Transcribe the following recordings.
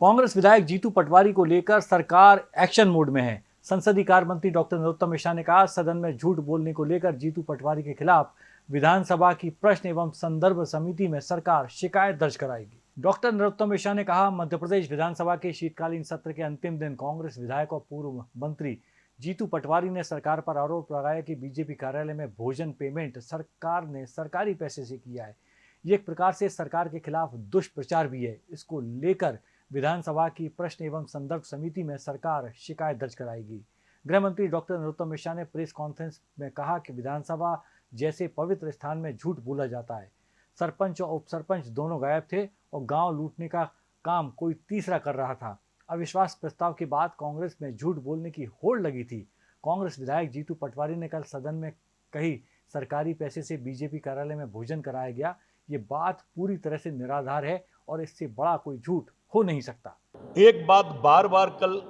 कांग्रेस विधायक जीतू पटवारी को लेकर सरकार एक्शन मोड में है। संसदीय कार्य मंत्री डॉक्टर नरोत्तम मिश्रा ने कहा, सदन में झूठ बोलने को लेकर जीतू पटवारी के खिलाफ विधानसभा की प्रश्न एवं संदर्भ समिति में सरकार शिकायत दर्ज कराएगी। डॉक्टर नरोत्तम मिश्रा ने कहा, मध्य प्रदेश विधानसभा के शीतकालीन सत्र के अंतिम दिन कांग्रेस विधायक और पूर्व मंत्री जीतू पटवारी ने सरकार पर आरोप लगाया कि बीजेपी कार्यालय में भोजन पेमेंट सरकार ने सरकारी पैसे से किया है। ये एक प्रकार से सरकार के खिलाफ दुष्प्रचार भी है। इसको लेकर विधानसभा की प्रश्न एवं संदर्भ समिति में सरकार शिकायत दर्ज कराएगी। गृह मंत्री डॉक्टर नरोत्तम मिश्रा ने प्रेस कॉन्फ्रेंस में कहा कि विधानसभा जैसे पवित्र स्थान में झूठ बोला जाता है। सरपंच और उप सरपंच दोनों गायब थे और गाँव लूटने का काम कोई तीसरा कर रहा था। अविश्वास प्रस्ताव के बाद कांग्रेस में झूठ बोलने की होड़ लगी थी। कांग्रेस विधायक जीतू पटवारी ने कल सदन में कही, सरकारी पैसे से बीजेपी कार्यालय में भोजन कराया गया। ये बात पूरी तरह से निराधार है और इससे बड़ा कोई झूठ हो नहीं सकता। एक बात बार बार कल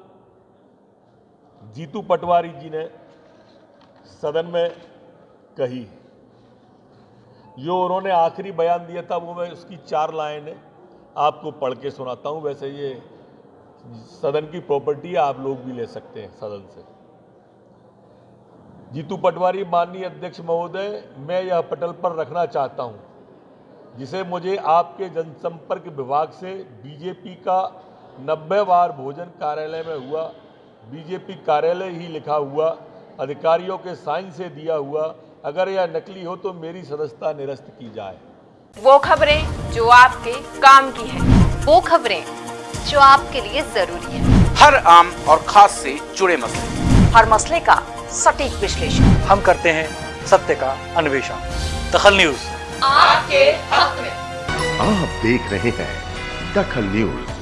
जीतू पटवारी जी ने सदन में कही। जो उन्होंने आखिरी बयान दिया था, वो मैं उसकी चार लाइनें आपको पढ़ के सुनाता हूँ। वैसे ये सदन की प्रॉपर्टी आप लोग भी ले सकते हैं सदन से। जीतू पटवारी माननीय अध्यक्ष महोदय, मैं यह पटल पर रखना चाहता हूँ। जिसे मुझे आपके जनसंपर्क विभाग से बीजेपी का नब्बे बार भोजन कार्यालय में हुआ बीजेपी कार्यालय ही लिखा हुआ अधिकारियों के साइन से दिया हुआ अगर यह नकली हो तो मेरी सदस्यता निरस्त की जाए। वो खबरें जो आपके काम की है वो खबरें जो आपके लिए ज़रूरी है। हर आम और खास से जुड़े मसले। हर मसले का सटीक विश्लेषण। हम करते हैं सत्य का अन्वेषण। दखल न्यूज़। आपके हक में। आप देख रहे हैं दखल न्यूज़।